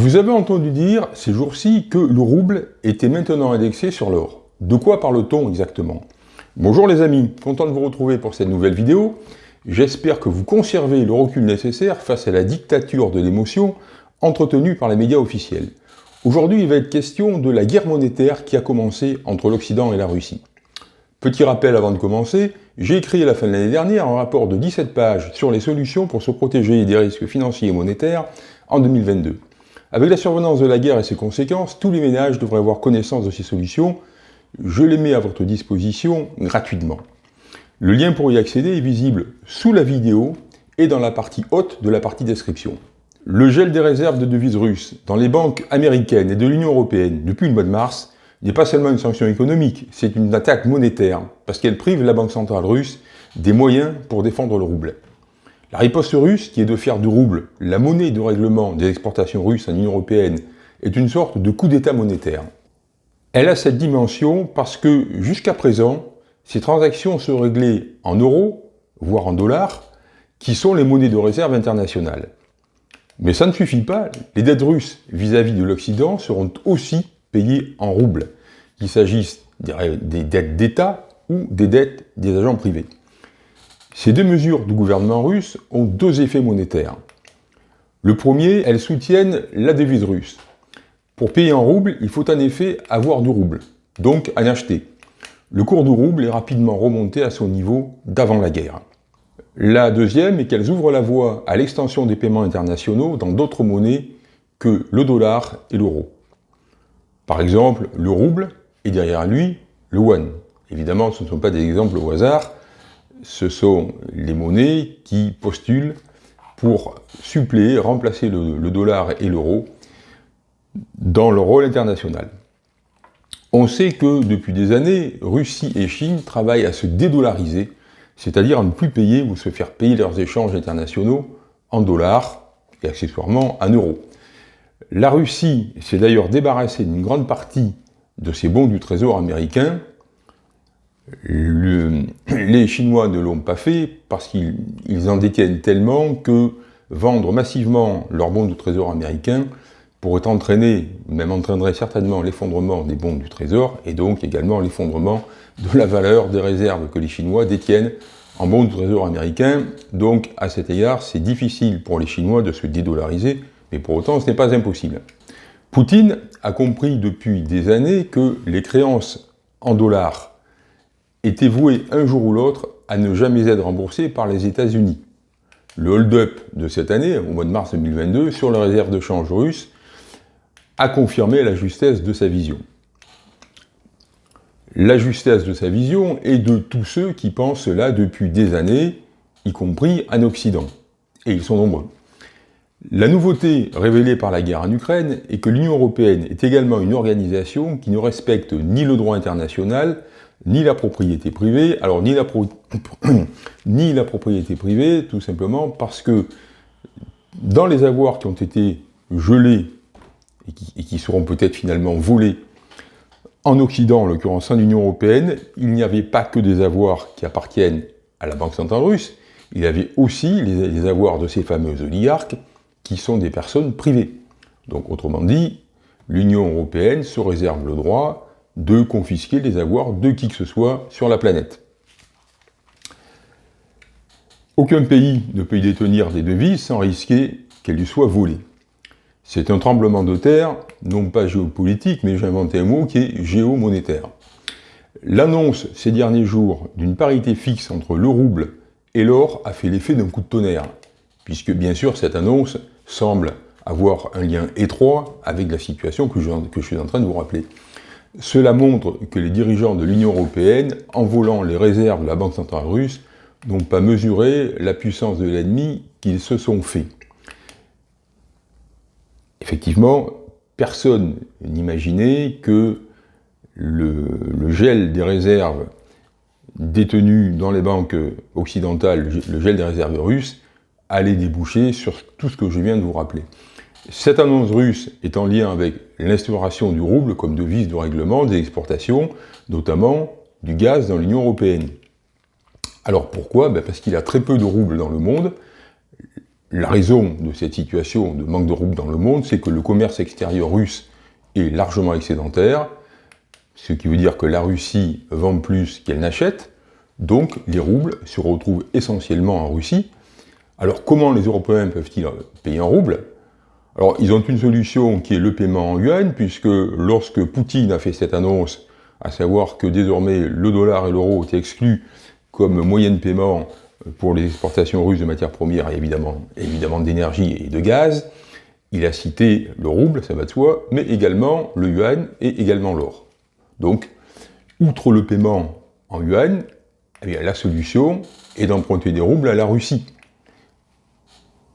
Vous avez entendu dire ces jours-ci que le rouble était maintenant indexé sur l'or. De quoi parle-t-on exactement? Bonjour les amis, content de vous retrouver pour cette nouvelle vidéo. J'espère que vous conservez le recul nécessaire face à la dictature de l'émotion entretenue par les médias officiels. Aujourd'hui, il va être question de la guerre monétaire qui a commencé entre l'Occident et la Russie. Petit rappel avant de commencer, j'ai écrit à la fin de l'année dernière un rapport de 17 pages sur les solutions pour se protéger des risques financiers et monétaires en 2022. Avec la survenance de la guerre et ses conséquences, tous les ménages devraient avoir connaissance de ces solutions. Je les mets à votre disposition gratuitement. Le lien pour y accéder est visible sous la vidéo et dans la partie haute de la partie description. Le gel des réserves de devises russes dans les banques américaines et de l'Union européenne depuis le mois de mars n'est pas seulement une sanction économique, c'est une attaque monétaire, parce qu'elle prive la Banque centrale russe des moyens pour défendre le rouble. La riposte russe, qui est de faire du rouble la monnaie de règlement des exportations russes en Union européenne, est une sorte de coup d'état monétaire. Elle a cette dimension parce que, jusqu'à présent, ces transactions se réglaient en euros, voire en dollars, qui sont les monnaies de réserve internationales. Mais ça ne suffit pas, les dettes russes vis-à-vis de l'Occident seront aussi payées en roubles, qu'il s'agisse des dettes d'État ou des dettes des agents privés. Ces deux mesures du gouvernement russe ont deux effets monétaires. Le premier, elles soutiennent la devise russe. Pour payer en roubles, il faut en effet avoir du rouble, donc en acheter. Le cours du rouble est rapidement remonté à son niveau d'avant la guerre. La deuxième est qu'elles ouvrent la voie à l'extension des paiements internationaux dans d'autres monnaies que le dollar et l'euro. Par exemple, le rouble et derrière lui, le yuan. Évidemment, ce ne sont pas des exemples au hasard, ce sont les monnaies qui postulent pour suppléer, remplacer le, dollar et l'euro dans le rôle international. On sait que depuis des années, Russie et Chine travaillent à se dédollariser, c'est-à-dire à ne plus payer ou se faire payer leurs échanges internationaux en dollars et accessoirement en euros. La Russie s'est d'ailleurs débarrassée d'une grande partie de ses bons du trésor américain. Les Chinois ne l'ont pas fait parce qu'ils en détiennent tellement que vendre massivement leurs bons du trésor américain pourrait entraîner, même entraînerait certainement l'effondrement des bons du trésor et donc également l'effondrement de la valeur des réserves que les Chinois détiennent en bons du trésor américain. Donc à cet égard, c'est difficile pour les Chinois de se dédollariser, mais pour autant ce n'est pas impossible. Poutine a compris depuis des années que les créances en dollars étaient vouées un jour ou l'autre à ne jamais être remboursées par les États-Unis. Le hold-up de cette année, au mois de mars 2022, sur la réserve de change russe, a confirmé la justesse de sa vision. La justesse de sa vision est de tous ceux qui pensent cela depuis des années, y compris en Occident. Et ils sont nombreux. La nouveauté révélée par la guerre en Ukraine est que l'Union Européenne est également une organisation qui ne respecte ni le droit international, ni la propriété privée. Alors, ni la, ni la propriété privée, tout simplement parce que dans les avoirs qui ont été gelés et qui, seront peut-être finalement volés en Occident, en l'occurrence en Union Européenne, il n'y avait pas que des avoirs qui appartiennent à la Banque Centrale Russe, il y avait aussi les, avoirs de ces fameux oligarques qui sont des personnes privées. Donc autrement dit, l'Union Européenne se réserve le droit de confisquer les avoirs de qui que ce soit sur la planète. Aucun pays ne peut y détenir des devises sans risquer qu'elles lui soient volées. C'est un tremblement de terre, non pas géopolitique, mais j'ai inventé un mot qui est géomonétaire. L'annonce ces derniers jours d'une parité fixe entre le rouble et l'or a fait l'effet d'un coup de tonnerre, puisque bien sûr cette annonce semble avoir un lien étroit avec la situation que je, que je suis en train de vous rappeler. Cela montre que les dirigeants de l'Union Européenne, en volant les réserves de la Banque Centrale Russe, n'ont pas mesuré la puissance de l'ennemi qu'ils se sont fait. Effectivement, personne n'imaginait que le, gel des réserves détenues dans les banques occidentales, le gel des réserves russes, allait déboucher sur tout ce que je viens de vous rappeler. Cette annonce russe est en lien avec l'instauration du rouble comme devise de règlement des exportations, notamment du gaz dans l'Union Européenne. Alors pourquoi? Ben Parce qu'il y a très peu de roubles dans le monde, la raison de cette situation de manque de roubles dans le monde, c'est que le commerce extérieur russe est largement excédentaire, ce qui veut dire que la Russie vend plus qu'elle n'achète, donc les roubles se retrouvent essentiellement en Russie. Alors comment les Européens peuvent-ils payer en roubles? Alors ils ont une solution qui est le paiement en yuan, puisque lorsque Poutine a fait cette annonce, à savoir que désormais le dollar et l'euro étaient exclus comme moyen de paiement pour les exportations russes de matières premières et évidemment, évidemment d'énergie et de gaz, il a cité le rouble, ça va de soi, mais également le yuan et également l'or. Donc, outre le paiement en yuan, eh la solution est d'emprunter des roubles à la Russie.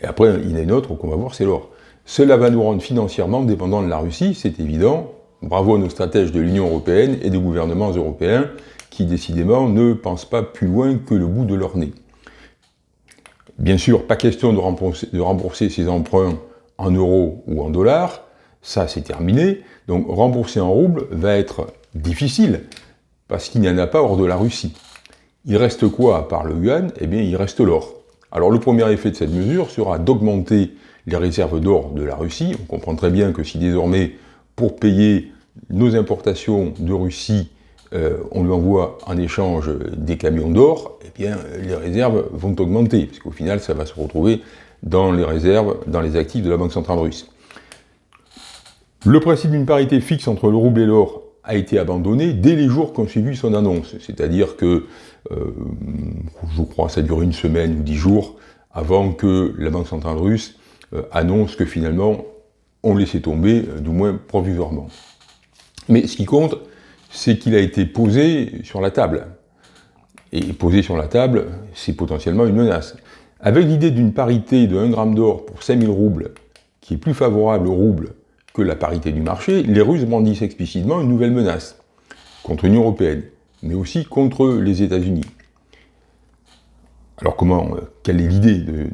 Et après, il y en a une autre qu'on va voir, c'est l'or. Cela va nous rendre financièrement dépendants de la Russie, c'est évident. Bravo à nos stratèges de l'Union Européenne et des gouvernements européens qui, décidément, ne pensent pas plus loin que le bout de leur nez. Bien sûr, pas question de rembourser, ces emprunts en euros ou en dollars, ça c'est terminé. Donc rembourser en roubles va être difficile, parce qu'il n'y en a pas hors de la Russie. Il reste quoi à part le yuan? Eh bien, il reste l'or. Alors le premier effet de cette mesure sera d'augmenter les réserves d'or de la Russie. On comprend très bien que si désormais, pour payer nos importations de Russie, euh, on lui envoie en échange des camions d'or, eh bien, les réserves vont augmenter, parce qu'au final, ça va se retrouver dans les réserves, dans les actifs de la Banque Centrale Russe. Le principe d'une parité fixe entre le rouble et l'or a été abandonné dès les jours qui ont suivi son annonce. C'est-à-dire que, euh, je crois, ça dure une semaine ou dix jours avant que la Banque Centrale Russe annonce que finalement, on laissait tomber, du moins provisoirement. Mais ce qui compte, c'est qu'il a été posé sur la table. Et posé sur la table, c'est potentiellement une menace. Avec l'idée d'une parité de 1 gramme d'or pour 5000 roubles, qui est plus favorable au rouble que la parité du marché, les Russes brandissent explicitement une nouvelle menace contre l'Union Européenne, mais aussi contre les États-Unis. Alors comment, euh, quelle est l'idée de,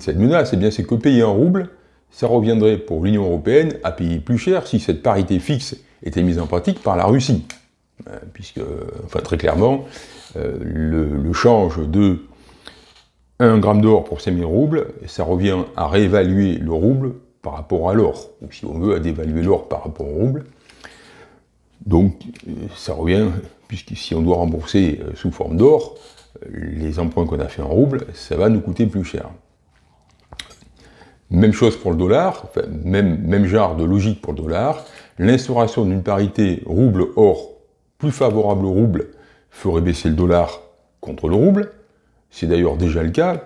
cette menace? Eh bien c'est que payer en rouble, ça reviendrait pour l'Union Européenne à payer plus cher si cette parité fixe était mise en pratique par la Russie. Euh, puisque, enfin très clairement, euh, le, change de 1 gramme d'or pour 5000 roubles, ça revient à réévaluer le rouble par rapport à l'or, ou si on veut, à dévaluer l'or par rapport au rouble. Donc, ça revient, puisque si on doit rembourser euh, sous forme d'or, les emprunts qu'on a fait en rouble, ça va nous coûter plus cher. Même chose pour le dollar, même, genre de logique pour le dollar, l'instauration d'une parité rouble-or plus favorable au rouble ferait baisser le dollar contre le rouble, c'est d'ailleurs déjà le cas,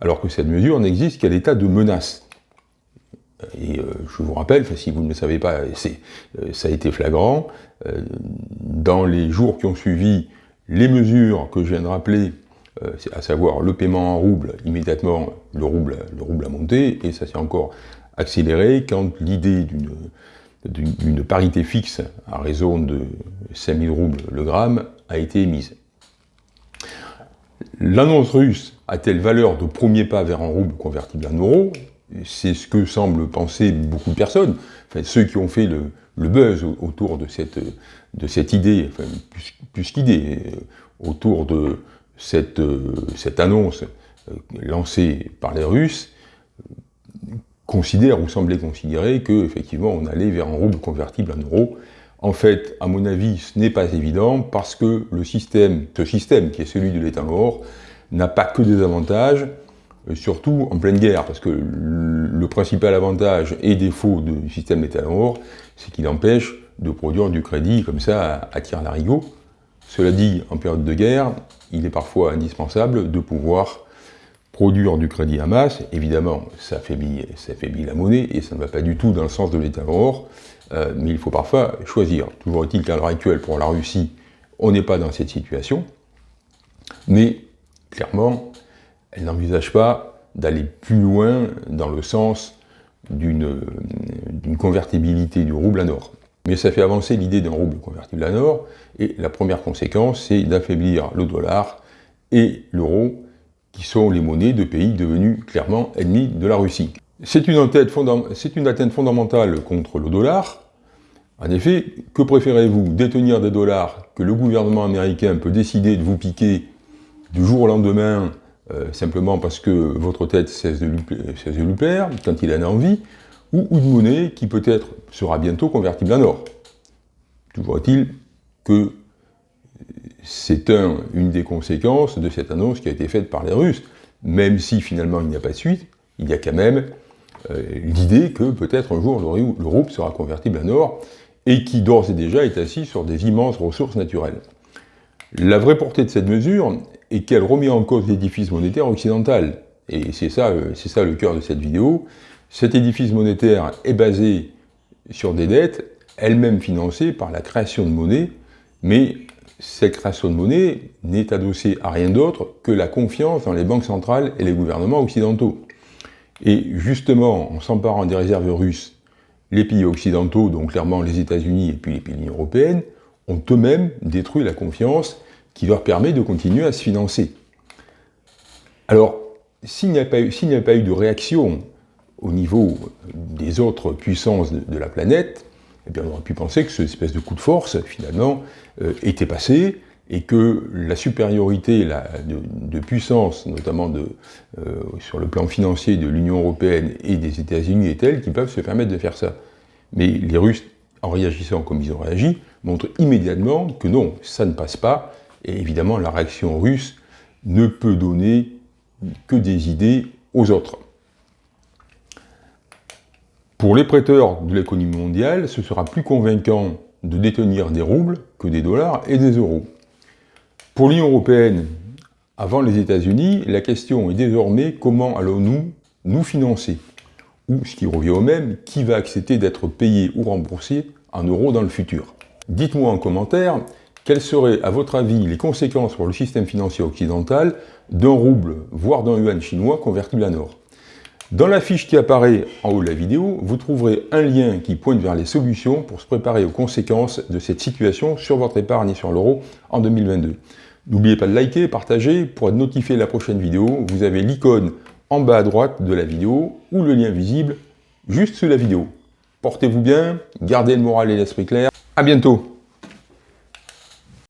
alors que cette mesure n'existe qu'à l'état de menace. Et euh, je vous rappelle, si vous ne le savez pas, euh, ça a été flagrant, euh, dans les jours qui ont suivi les mesures que je viens de rappeler, à savoir le paiement en rouble, immédiatement le rouble, le rouble a monté, et ça s'est encore accéléré quand l'idée d'une parité fixe à raison de 5000 roubles le gramme a été émise. L'annonce russe a-t-elle valeur de premier pas vers un rouble convertible en euros C'est ce que semblent penser beaucoup de personnes, enfin, ceux qui ont fait le, buzz autour de cette, de cette idée, enfin, plus, qu'idée, autour de cette, cette annonce euh, lancée par les Russes, considère ou semblait considérer qu'effectivement on allait vers un rouble convertible en euros. En fait, à mon avis, ce n'est pas évident parce que le système, ce système qui est celui de l'état mort, n'a pas que des avantages, euh, surtout en pleine guerre, parce que le principal avantage et défaut du système d'état mort, c'est qu'il empêche de produire du crédit comme ça à, tir larigot. Cela dit, en période de guerre, il est parfois indispensable de pouvoir produire du crédit à masse, évidemment, ça affaiblit, ça la monnaie, et ça ne va pas du tout dans le sens de l'état or, euh, mais il faut parfois choisir. Toujours est-il qu'à l'heure actuelle, pour la Russie, on n'est pas dans cette situation, mais clairement, elle n'envisage pas d'aller plus loin dans le sens d'une convertibilité du rouble à or. Mais ça fait avancer l'idée d'un rouble convertible à or, et la première conséquence, c'est d'affaiblir le dollar et l'euro, qui sont les monnaies de pays devenus clairement ennemis de la Russie. C'est une, une, atteinte fondamentale contre le dollar. En effet, que préférez-vous Détenir des dollars que le gouvernement américain peut décider de vous piquer du jour au lendemain euh, simplement parce que votre tête cesse de, lui, plaire, quand il en a envie, ou une monnaie qui peut-être sera bientôt convertible en or. Toujours est-il que c'est un, une des conséquences de cette annonce qui a été faite par les Russes. Même si finalement il n'y a pas de suite, il y a quand même euh, l'idée que peut-être un jour l'Europe sera convertible en or, et qui d'ores et déjà est assis sur des immenses ressources naturelles. La vraie portée de cette mesure est qu'elle remet en cause l'édifice monétaire occidental. Et c'est ça, euh, ça le cœur de cette vidéo. Cet édifice monétaire est basé sur des dettes, elles-mêmes financées par la création de monnaie, mais cette création de monnaie n'est adossée à rien d'autre que la confiance dans les banques centrales et les gouvernements occidentaux. Et justement, en s'emparant des réserves russes, les pays occidentaux, donc clairement les États-Unis et puis les pays européennes, ont eux-mêmes détruit la confiance qui leur permet de continuer à se financer. Alors, s'il n'y a, pas eu de réaction au niveau des autres puissances de, la planète, eh bien, on aurait pu penser que cette espèce de coup de force, finalement, euh, était passé, et que la supériorité de, puissance, notamment euh, sur le plan financier de l'Union européenne et des États-Unis, est telle qu'ils peuvent se permettre de faire ça. Mais les Russes, en réagissant comme ils ont réagi, montrent immédiatement que non, ça ne passe pas, et évidemment la réaction russe ne peut donner que des idées aux autres. Pour les prêteurs de l'économie mondiale, ce sera plus convaincant de détenir des roubles que des dollars et des euros. Pour l'Union européenne, avant les États-Unis, la question est désormais comment allons-nous nous financer? Ou, ce qui revient au même, qui va accepter d'être payé ou remboursé en euros dans le futur? Dites-moi en commentaire quelles seraient, à votre avis, les conséquences pour le système financier occidental d'un rouble, voire d'un yuan chinois convertible en or Dans la fiche qui apparaît en haut de la vidéo, vous trouverez un lien qui pointe vers les solutions pour se préparer aux conséquences de cette situation sur votre épargne et sur l'euro en 2022. N'oubliez pas de liker, partager, pour être notifié de la prochaine vidéo, vous avez l'icône en bas à droite de la vidéo ou le lien visible juste sous la vidéo. Portez-vous bien, gardez le moral et l'esprit clair, à bientôt